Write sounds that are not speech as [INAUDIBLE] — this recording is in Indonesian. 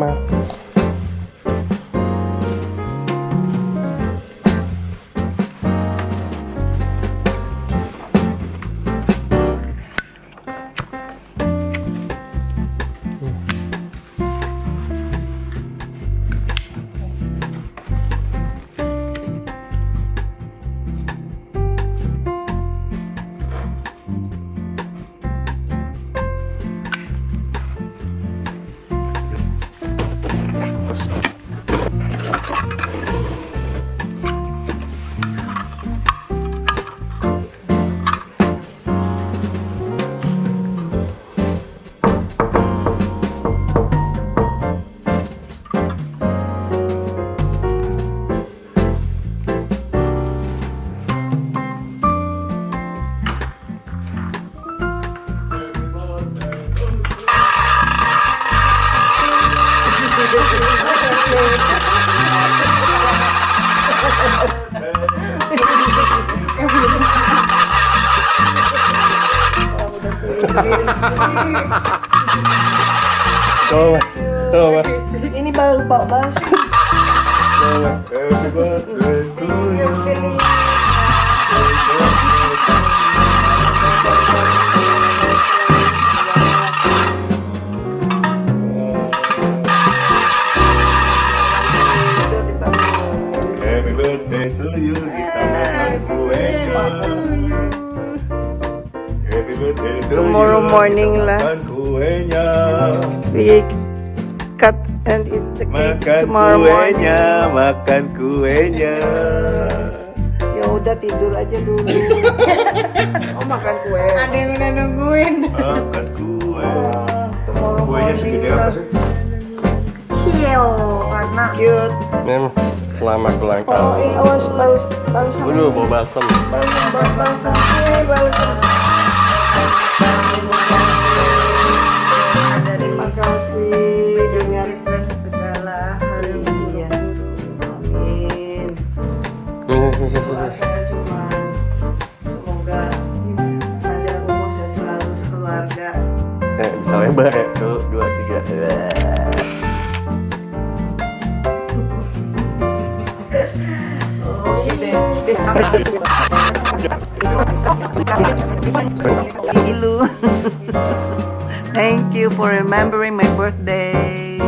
más. Tuh, Ini baru bawa basi. Happy birthday Tomorrow morning lah. Makan kuenya. We cut and eat the cake Makan tomorrow morning. kuenya, makan kuenya. Ya udah tidur aja dulu. [LAUGHS] oh makan kue. Ada yang udah nungguin. Makan kue. Oh, tomorrow Kuenya morning segede lah. apa sih? Karena Cute. Mem, selamat ulang Oh, eh, awas balas balas Waduh, bau balsam. balas eh, balas. Terima kasih dengan segala hal Iya. Amin. Doanya [LAUGHS] cuma semoga ada rumusnya selalu keluarga. Eh, bisa lebar [LAUGHS] Thank you for remembering my birthday.